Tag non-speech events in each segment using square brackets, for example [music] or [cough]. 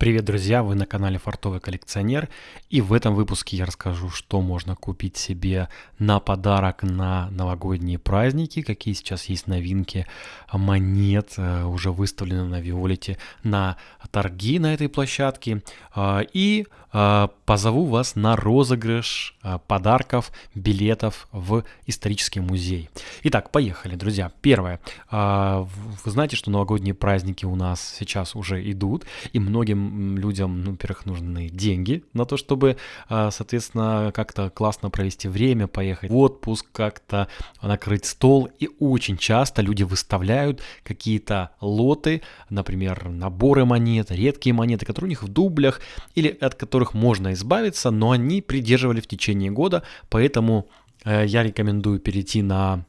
Привет, друзья! Вы на канале Фартовый коллекционер. И в этом выпуске я расскажу, что можно купить себе на подарок на новогодние праздники, какие сейчас есть новинки монет, э, уже выставлены на Виолете на торги на этой площадке. А, и позову вас на розыгрыш а, подарков, билетов в исторический музей. Итак, поехали, друзья. Первое. Вы знаете, что новогодние праздники у нас сейчас уже идут, и многим людям, ну, во-первых, нужны деньги на то, чтобы, а, соответственно, как-то классно провести время, поехать в отпуск, как-то накрыть стол. И очень часто люди выставляют какие-то лоты, например, наборы монет, редкие монеты, которые у них в дублях или от которых можно избавиться, но они придерживали в течение года, поэтому э, я рекомендую перейти на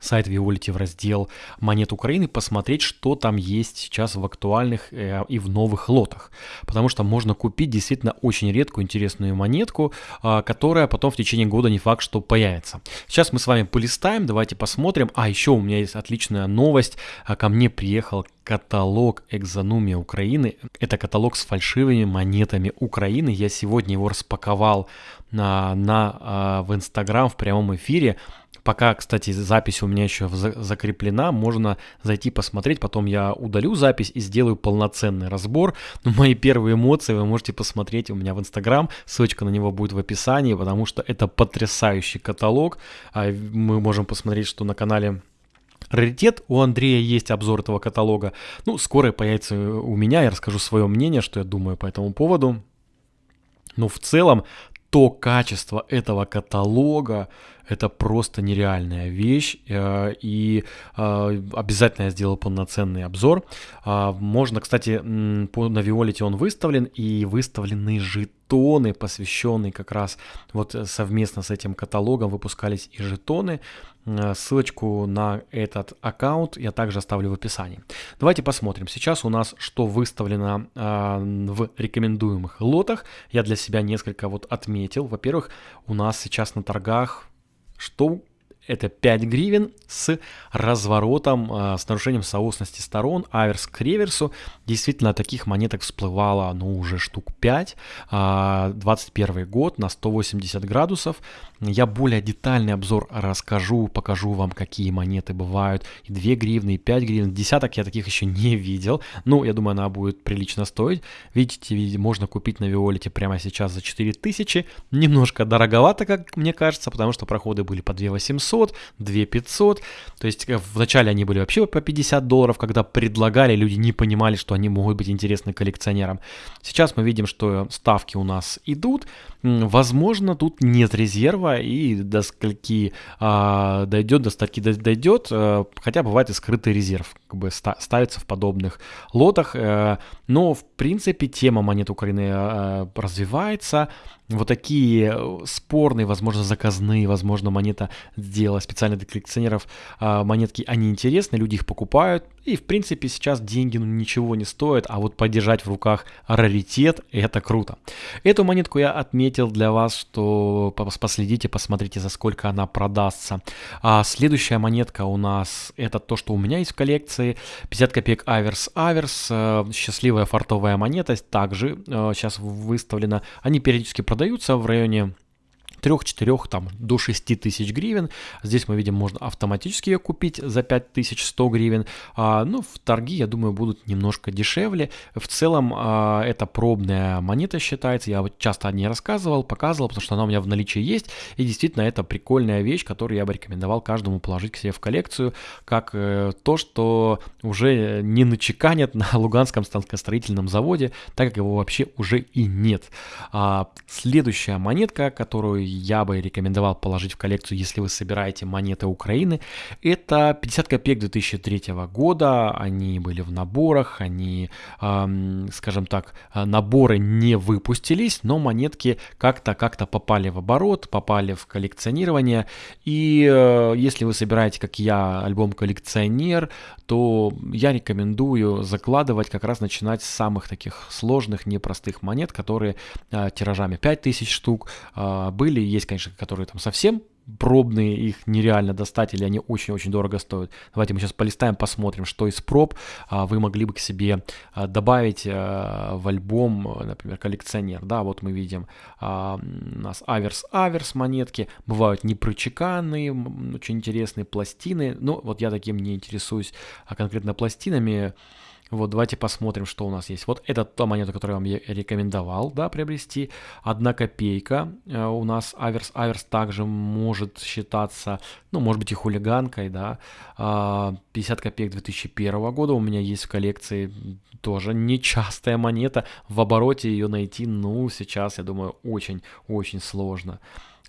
сайт Виолити в раздел монет Украины, посмотреть, что там есть сейчас в актуальных э, и в новых лотах. Потому что можно купить действительно очень редкую интересную монетку, э, которая потом в течение года не факт, что появится. Сейчас мы с вами полистаем, давайте посмотрим. А еще у меня есть отличная новость. А, ко мне приехал каталог экзонумия Украины. Это каталог с фальшивыми монетами Украины. Я сегодня его распаковал на, на, а, в Инстаграм в прямом эфире. Пока, кстати, запись у меня еще закреплена, можно зайти посмотреть, потом я удалю запись и сделаю полноценный разбор. Но мои первые эмоции вы можете посмотреть у меня в Инстаграм, ссылочка на него будет в описании, потому что это потрясающий каталог. А, мы можем посмотреть, что на канале Раритет, у Андрея есть обзор этого каталога. Ну, скоро появится у меня, я расскажу свое мнение, что я думаю по этому поводу. Но в целом то качество этого каталога, это просто нереальная вещь, э, и э, обязательно я сделал полноценный обзор. А, можно, кстати, на Виолете он выставлен, и выставлены жетоны, посвященные как раз вот совместно с этим каталогом выпускались и жетоны. Э, ссылочку на этот аккаунт я также оставлю в описании. Давайте посмотрим. Сейчас у нас что выставлено в рекомендуемых лотах. Я для себя несколько вот отметил. Во-первых, у нас сейчас на торгах что это 5 гривен с разворотом, э, с нарушением соосности сторон, аверс к реверсу. Действительно, таких монеток всплывало, ну, уже штук 5. 21 а, год на 180 градусов. Я более детальный обзор расскажу, покажу вам, какие монеты бывают. И 2 гривны, и 5 гривен. Десяток я таких еще не видел. Ну, я думаю, она будет прилично стоить. Видите, можно купить на Виолете прямо сейчас за 4000. Немножко дороговато, как мне кажется, потому что проходы были по 2 800, 2 500. То есть э, вначале они были вообще по 50 долларов, когда предлагали, люди не понимали, что они могут быть интересны коллекционерам. Сейчас мы видим, что ставки у нас идут. Возможно, тут нет резерва и до скольки а, дойдет, до статьи дойдет, а, хотя бывает и скрытый резерв, как бы ставится в подобных лотах. А, но, в принципе, тема монет Украины а, развивается вот такие э, спорные, возможно, заказные, возможно, монета сделала специально для коллекционеров а, монетки, они интересны, люди их покупают, и, в принципе, сейчас деньги ну, ничего не стоят, а вот подержать в руках раритет – это круто. Эту монетку я отметил для вас, что последите, посмотрите, за сколько она продастся. А следующая монетка у нас – это то, что у меня есть в коллекции. 50 копеек Аверс Аверс, э, счастливая фартовая монета, также сейчас э, выставлена. Они периодически продаются в районе 3-4 там, до 6 тысяч гривен. Здесь мы видим, можно автоматически ее купить за 5100 гривен. А, ну, в торги, я думаю, будут немножко дешевле. В целом, а, это пробная монета считается. Я вот часто о ней рассказывал, показывал, потому что она у меня в наличии есть. И действительно, это прикольная вещь, которую я бы рекомендовал каждому положить к себе в коллекцию, как э, то, что уже не начеканят на Луганском станкостроительном заводе, так как его вообще уже и нет. А, следующая монетка, которую я бы рекомендовал положить в коллекцию, если вы собираете монеты Украины. Это 50 копеек 2003 года, они были в наборах, они, скажем так, наборы не выпустились, но монетки как-то как-то попали в оборот, попали в коллекционирование. И э, если вы собираете, как я, альбом коллекционер, то я рекомендую закладывать как раз начинать с самых таких сложных, непростых монет, которые э, тиражами 5000 штук э, были есть, конечно, которые там совсем пробные, их нереально достать, или они очень-очень дорого стоят. Давайте мы сейчас полистаем, посмотрим, что из проб а, вы могли бы к себе а, добавить а, в альбом, например, коллекционер. Да, вот мы видим у нас аверс-аверс монетки, бывают непрочеканные, очень интересные пластины. Ну, вот я таким не интересуюсь а конкретно пластинами. Вот, давайте посмотрим, что у нас есть. Вот это та монета, которую я вам рекомендовал, да, приобрести. Одна копейка. Э, у нас аверс. Аверс также может считаться, ну, может быть и хулиганкой, да. 50 а, копеек 2001 года у меня есть в коллекции. Тоже нечастая монета. В обороте ее найти, ну, сейчас, я думаю, очень-очень сложно.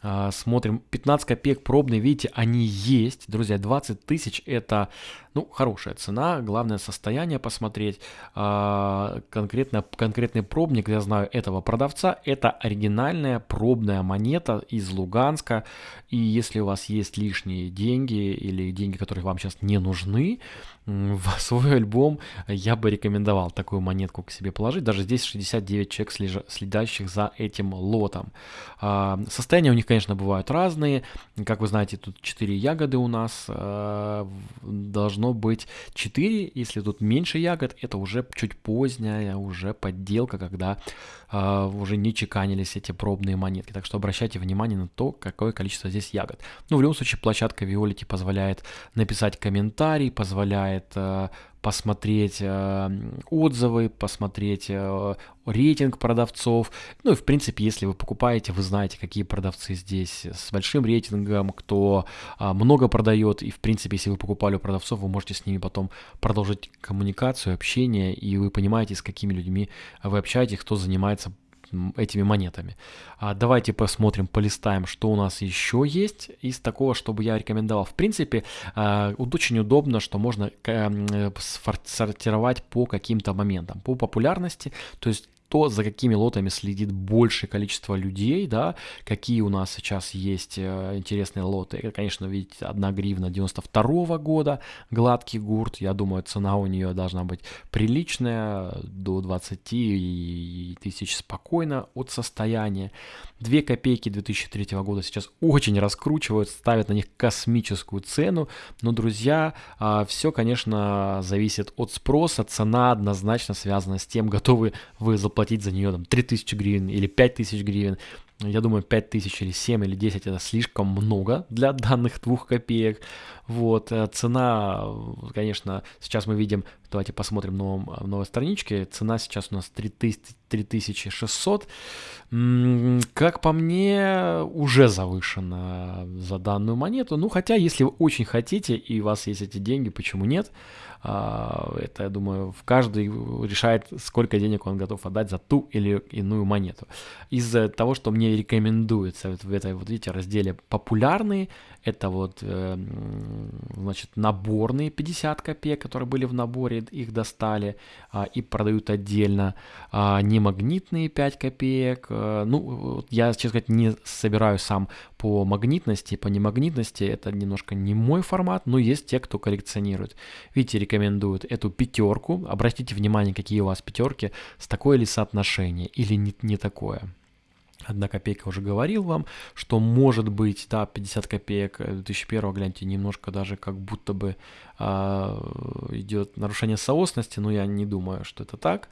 А, смотрим, 15 копеек пробные, видите, они есть. Друзья, 20 тысяч это, ну, хорошая цена. Главное состояние посмотреть. А, конкретно, конкретный пробник, я знаю этого продавца, это оригинальная пробная монета из Луганска. И если у вас есть лишние деньги или деньги, которые вам сейчас не нужны, в [laughs] свой альбом я бы рекомендовал такую монетку к себе положить. Даже здесь 69 человек, следящих за этим лотом. А, состояния у них, конечно, бывают разные. Как вы знаете, тут 4 ягоды у нас. А, должно быть 4. Если тут меньше ягод, это уже чуть поздняя, уже подделка, когда а, уже не чеканились эти пробные монетки. Так что обращайте внимание на то, какое количество здесь ягод. Ну, в любом случае, площадка Виолити позволяет написать комментарий, позволяет э, посмотреть э, отзывы, посмотреть э, рейтинг продавцов. Ну и в принципе, если вы покупаете, вы знаете, какие продавцы здесь с большим рейтингом, кто много продает. И в принципе, если вы покупали у продавцов, вы можете с ними потом продолжить коммуникацию, общение, и вы понимаете, с какими людьми вы общаетесь, кто занимается этими монетами. А давайте посмотрим, полистаем, что у нас еще есть из такого, чтобы я рекомендовал. В принципе, а, очень удобно, что можно э, сортировать по каким-то моментам, по популярности. То есть то, за какими лотами следит большее количество людей, да, какие у нас сейчас есть э, интересные лоты. Это, конечно, видите, 1 гривна 92 -го года, гладкий гурт, я думаю, цена у нее должна быть приличная, до 20 тысяч спокойно от состояния. 2 копейки 2003 года сейчас очень раскручивают, ставят на них космическую цену, но, друзья, а, все, конечно, зависит от спроса, цена однозначно связана с тем, готовы вы заплатить платить за нее там 3000 гривен или 5000 гривен. Я думаю, 5000 или 7 или 10 это слишком много для данных двух копеек. Вот, э, цена, конечно, сейчас мы видим, давайте посмотрим новом, в новой страничке, цена сейчас у нас 3600. Как по мне, уже завышена за данную монету. Ну, хотя, если вы очень хотите и у вас есть эти деньги, почему нет? А, это, я думаю, в каждый решает, сколько денег он готов отдать за ту или иную монету. Из-за того, что мне рекомендуется вот в этой, вот видите, разделе популярные, это вот, э, значит, наборные 50 копеек, которые были в наборе, их достали а, и продают отдельно. А, немагнитные 5 копеек. А, ну, я, честно сказать, не собираю сам по магнитности, по немагнитности. Это немножко не мой формат, но есть те, кто коллекционирует. Видите, рекомендуют эту пятерку. Обратите внимание, какие у вас пятерки, с такое ли соотношение или не, не такое. Одна копейка уже говорил вам, что может быть, да, 50 копеек 2001, гляньте, немножко даже как будто бы а, идет нарушение соосности, но я не думаю, что это так.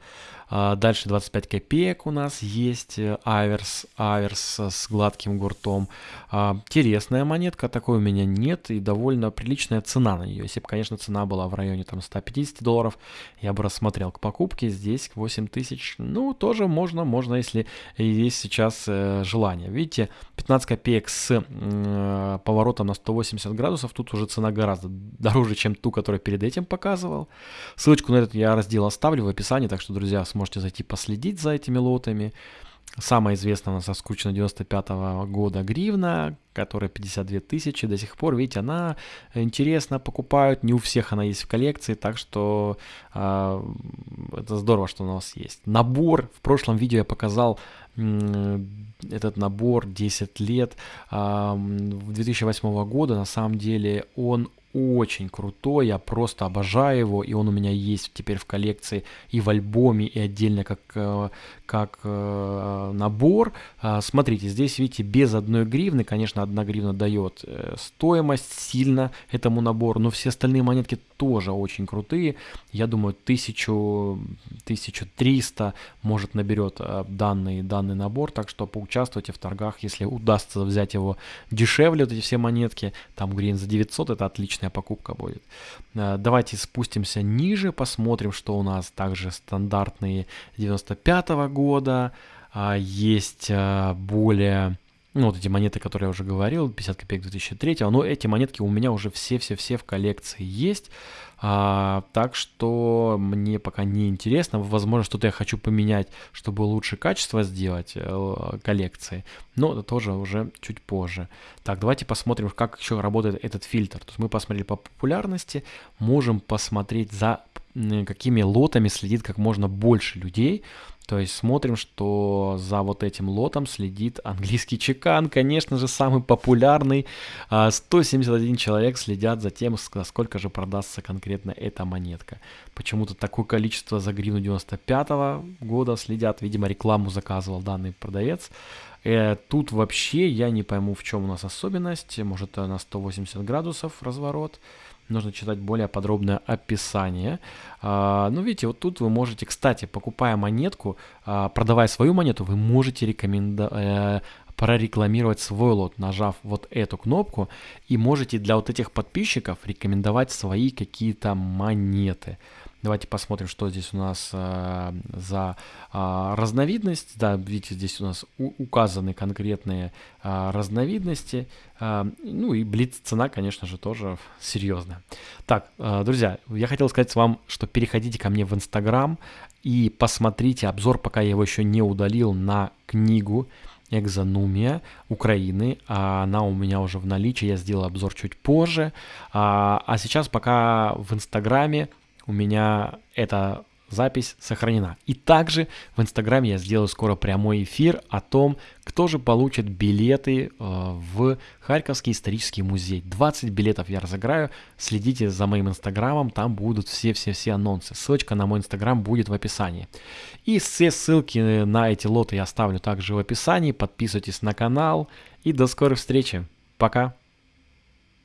А, дальше 25 копеек у нас есть э, аверс, аверс с гладким гуртом. А, интересная монетка, такой у меня нет и довольно приличная цена на нее. Если бы, конечно, цена была в районе там 150 долларов, я бы рассмотрел к покупке. Здесь 8 тысяч, ну, тоже можно, можно, если есть сейчас э, желание. Видите, 15 копеек с э, поворотом на 180 градусов, тут уже цена гораздо дороже, чем ту, которую перед этим показывал. Ссылочку на этот я раздел оставлю в описании, так что, друзья, сможете зайти последить за этими лотами. Самая известная у нас оскучена 95 -го года гривна, которая 52 тысячи до сих пор. Видите, она интересно покупают, не у всех она есть в коллекции, так что э, это здорово, что у нас есть. Набор, в прошлом видео я показал этот набор 10 лет э, 2008 года, на самом деле он очень крутой, я просто обожаю его, и он у меня есть теперь в коллекции и в альбоме, и отдельно как, э, как э, набор. А, смотрите, здесь, видите, без одной гривны, конечно, одна гривна дает э, стоимость сильно этому набору, но все остальные монетки тоже очень крутые. Я думаю, 1000, 1300 может наберет данный, данный набор, так что поучаствуйте в торгах, если удастся взять его дешевле, вот эти все монетки, там гривен за 900, это отличная покупка будет. Э, давайте спустимся ниже, посмотрим, что у нас также стандартные 95 -го года. А, есть э, более ну, вот эти монеты, которые я уже говорил, 50 копеек 2003, но эти монетки у меня уже все-все-все в коллекции есть, а, так что мне пока не интересно, возможно, что-то я хочу поменять, чтобы лучше качество сделать э, коллекции, но это тоже уже чуть позже. Так, давайте посмотрим, как еще работает этот фильтр. То есть мы посмотрели по популярности, можем посмотреть за какими лотами следит как можно больше людей, то есть смотрим, что за вот этим лотом следит английский чекан, конечно же, самый популярный. 171 а, человек следят за тем, сколько же продастся конкретно эта монетка. Почему-то такое количество за гривну 95 -го года следят. Видимо, рекламу заказывал данный продавец. Э, тут вообще я не пойму, в чем у нас особенность. Может, на 180 градусов разворот нужно читать более подробное описание. А, ну, видите, вот тут вы можете, кстати, покупая монетку, а, продавая свою монету, вы можете рекомендовать э, прорекламировать свой лот, нажав вот эту кнопку, и можете для вот этих подписчиков рекомендовать свои какие-то монеты. Давайте посмотрим, что здесь у нас э, за э, разновидность. Да, видите, здесь у нас у, указаны конкретные э, разновидности. Э, ну и блиц цена, конечно же, тоже серьезная. Так, э, друзья, я хотел сказать вам, что переходите ко мне в Инстаграм и посмотрите обзор, пока я его еще не удалил, на книгу Экзонумия Украины. Она у меня уже в наличии, я сделал обзор чуть позже. А, сейчас пока в Инстаграме у меня эта запись сохранена. И также в Инстаграме я сделаю скоро прямой эфир о том, кто же получит билеты э, в Харьковский исторический музей. 20 билетов я разыграю. Следите за моим Инстаграмом, там будут все-все-все анонсы. Ссылочка на мой Инстаграм будет в описании. И все ссылки на эти лоты я оставлю также в описании. Подписывайтесь на канал и до скорой встречи. Пока!